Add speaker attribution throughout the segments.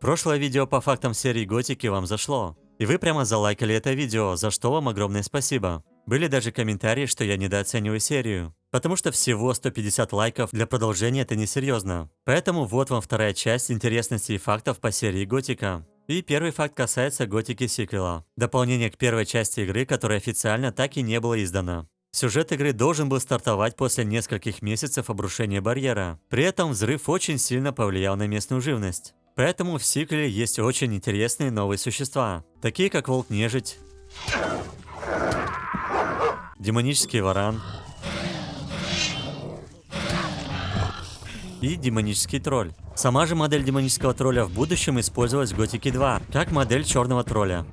Speaker 1: Прошлое видео по фактам серии Готики вам зашло. И вы прямо залайкали это видео, за что вам огромное спасибо. Были даже комментарии, что я недооцениваю серию. Потому что всего 150 лайков для продолжения это несерьезно. Поэтому вот вам вторая часть интересностей и фактов по серии Готика. И первый факт касается Готики сиквела. Дополнение к первой части игры, которая официально так и не было издано. Сюжет игры должен был стартовать после нескольких месяцев обрушения барьера. При этом взрыв очень сильно повлиял на местную живность. Поэтому в сиквеле есть очень интересные новые существа, такие как волк-нежить, демонический варан и демонический тролль. Сама же модель демонического тролля в будущем использовалась в Готике 2, как модель черного тролля.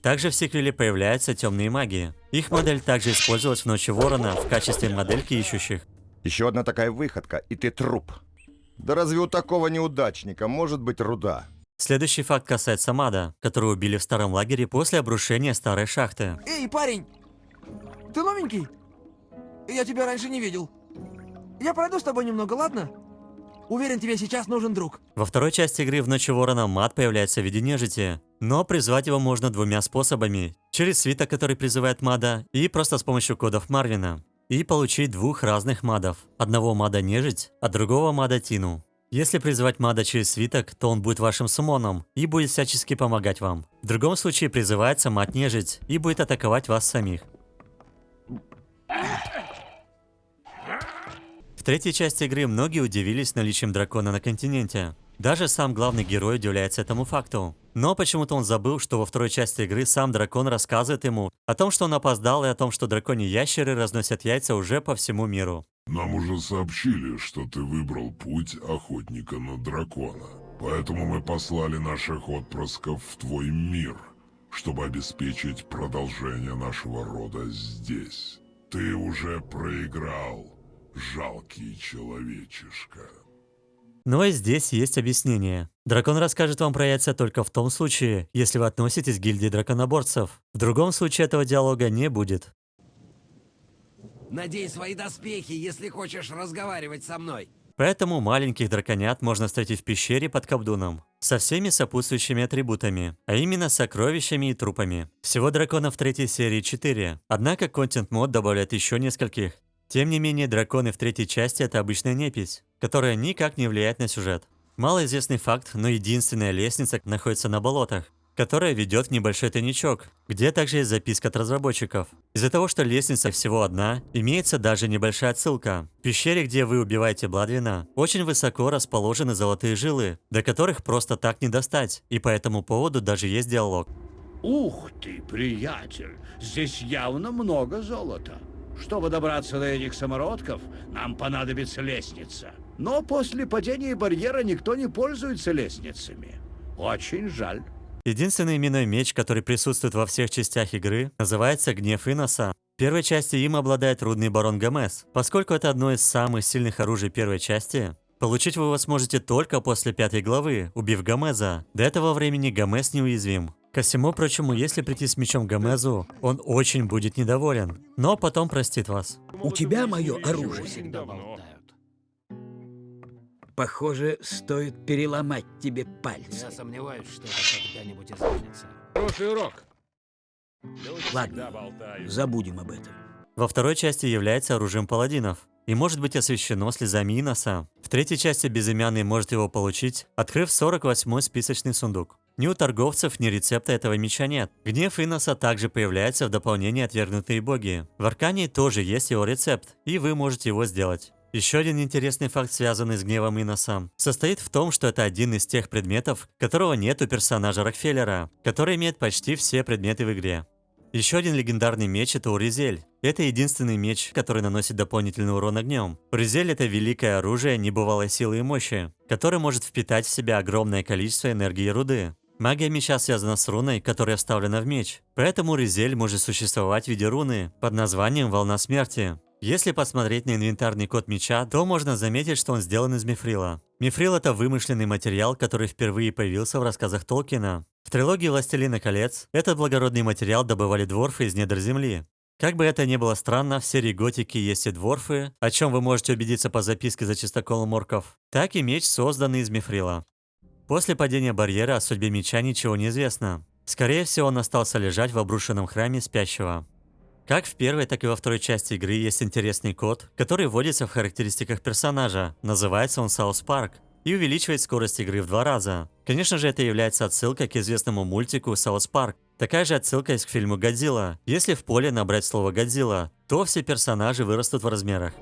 Speaker 1: Также в сиквеле появляются темные маги. Их модель также использовалась в Ночи Ворона в качестве модельки ищущих.
Speaker 2: Еще одна такая выходка, и ты труп. Да разве у такого неудачника может быть руда?
Speaker 1: Следующий факт касается Мада, которую убили в старом лагере после обрушения старой шахты.
Speaker 3: Эй, парень! Ты новенький? Я тебя раньше не видел. Я пройду с тобой немного, ладно? Уверен, тебе сейчас нужен друг.
Speaker 1: Во второй части игры в Ночи Ворона Мад появляется в виде нежити, но призвать его можно двумя способами. Через свиток, который призывает Мада, и просто с помощью кодов Марвина. И получить двух разных мадов. Одного мада нежить, а другого мада Тину. Если призывать мада через свиток, то он будет вашим сумоном и будет всячески помогать вам. В другом случае призывается мад нежить и будет атаковать вас самих. В третьей части игры многие удивились наличием дракона на континенте. Даже сам главный герой удивляется этому факту. Но почему-то он забыл, что во второй части игры сам дракон рассказывает ему о том, что он опоздал, и о том, что драконьи ящеры разносят яйца уже по всему миру.
Speaker 4: Нам уже сообщили, что ты выбрал путь охотника на дракона. Поэтому мы послали наших отпрысков в твой мир, чтобы обеспечить продолжение нашего рода здесь. Ты уже проиграл, жалкий человечишка.
Speaker 1: Но и здесь есть объяснение. Дракон расскажет вам про яйца только в том случае, если вы относитесь к гильдии драконоборцев. В другом случае этого диалога не будет.
Speaker 5: Надень свои доспехи, если хочешь разговаривать со мной.
Speaker 1: Поэтому маленьких драконят можно встретить в пещере под Кабдуном. Со всеми сопутствующими атрибутами, а именно сокровищами и трупами. Всего драконов в третьей серии 4, однако контент мод добавляет еще нескольких. Тем не менее, драконы в третьей части это обычная непись, которая никак не влияет на сюжет. Малоизвестный факт, но единственная лестница находится на болотах, которая ведет в небольшой тайничок, где также есть записка от разработчиков. Из-за того, что лестница всего одна, имеется даже небольшая отсылка. В пещере, где вы убиваете Бладвина, очень высоко расположены золотые жилы, до которых просто так не достать, и по этому поводу даже есть диалог.
Speaker 6: Ух ты, приятель, здесь явно много золота. Чтобы добраться до этих самородков, нам понадобится лестница. Но после падения барьера никто не пользуется лестницами. Очень жаль.
Speaker 1: Единственный именной меч, который присутствует во всех частях игры, называется Гнев Иноса. В первой части им обладает рудный барон Гомес. Поскольку это одно из самых сильных оружий первой части, получить вы его сможете только после пятой главы, убив Гомеза. До этого времени Гомес неуязвим. Ко всему прочему, если прийти с мечом Гомезу, он очень будет недоволен, но потом простит вас.
Speaker 7: У тебя мое оружие. Похоже, стоит переломать тебе пальцы.
Speaker 5: Я сомневаюсь, что это когда-нибудь изменится.
Speaker 8: Хороший урок.
Speaker 7: Ладно, забудем об этом.
Speaker 1: Во второй части является оружием паладинов и может быть освещено слезами Иноса. В третьей части безымянный может его получить, открыв 48-й списочный сундук. Ни у торговцев, ни рецепта этого меча нет. Гнев Иноса также появляется в дополнении «Отвергнутые боги». В Аркане тоже есть его рецепт, и вы можете его сделать. Еще один интересный факт, связанный с гневом Иноса, состоит в том, что это один из тех предметов, которого нет у персонажа Рокфеллера, который имеет почти все предметы в игре. Еще один легендарный меч это Уризель. Это единственный меч, который наносит дополнительный урон огнем. Уризель это великое оружие небывалой силы и мощи, которое может впитать в себя огромное количество энергии руды. Магия меча связана с руной, которая вставлена в меч. Поэтому Ризель может существовать в виде руны под названием Волна Смерти. Если посмотреть на инвентарный код меча, то можно заметить, что он сделан из мифрила. Мифрил это вымышленный материал, который впервые появился в рассказах Толкина. В трилогии «Властелина колец» этот благородный материал добывали дворфы из недр земли. Как бы это ни было странно, в серии Готики есть и дворфы, о чем вы можете убедиться по записке за чистоколом орков, так и меч, созданный из мифрила. После падения барьера о судьбе меча ничего не известно. Скорее всего, он остался лежать в обрушенном храме спящего. Как в первой, так и во второй части игры есть интересный код, который вводится в характеристиках персонажа. Называется он South Park и увеличивает скорость игры в два раза. Конечно же, это является отсылкой к известному мультику South Park. Такая же отсылка есть к фильму «Годзилла». Если в поле набрать слово «Годзилла», то все персонажи вырастут в размерах.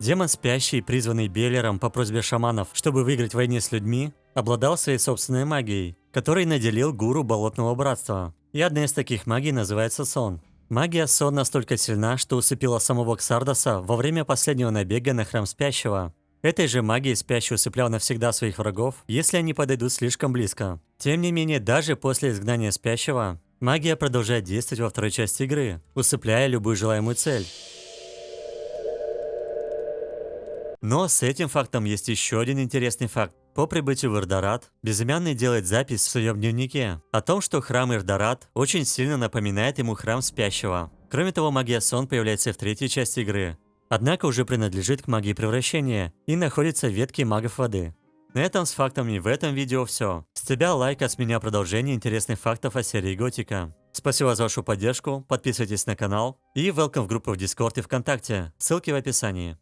Speaker 1: Демон спящий, призванный Беллером по просьбе шаманов, чтобы выиграть в войне с людьми, обладал своей собственной магией, которой наделил гуру Болотного Братства. И одна из таких магий называется сон. Магия сон настолько сильна, что усыпила самого Ксардоса во время последнего набега на храм спящего. Этой же магией спящий усыплял навсегда своих врагов, если они подойдут слишком близко. Тем не менее, даже после изгнания спящего, магия продолжает действовать во второй части игры, усыпляя любую желаемую цель. Но с этим фактом есть еще один интересный факт. По прибытию в Ирдорат, Безымянный делает запись в своем дневнике о том, что храм Ирдорат очень сильно напоминает ему храм спящего. Кроме того, магия сон появляется в третьей части игры. Однако уже принадлежит к магии превращения и находится в ветке магов воды. На этом с фактами в этом видео все. С тебя лайк, а с меня продолжение интересных фактов о серии Готика. Спасибо за вашу поддержку, подписывайтесь на канал и welcome в группу в Discord и ВКонтакте, ссылки в описании.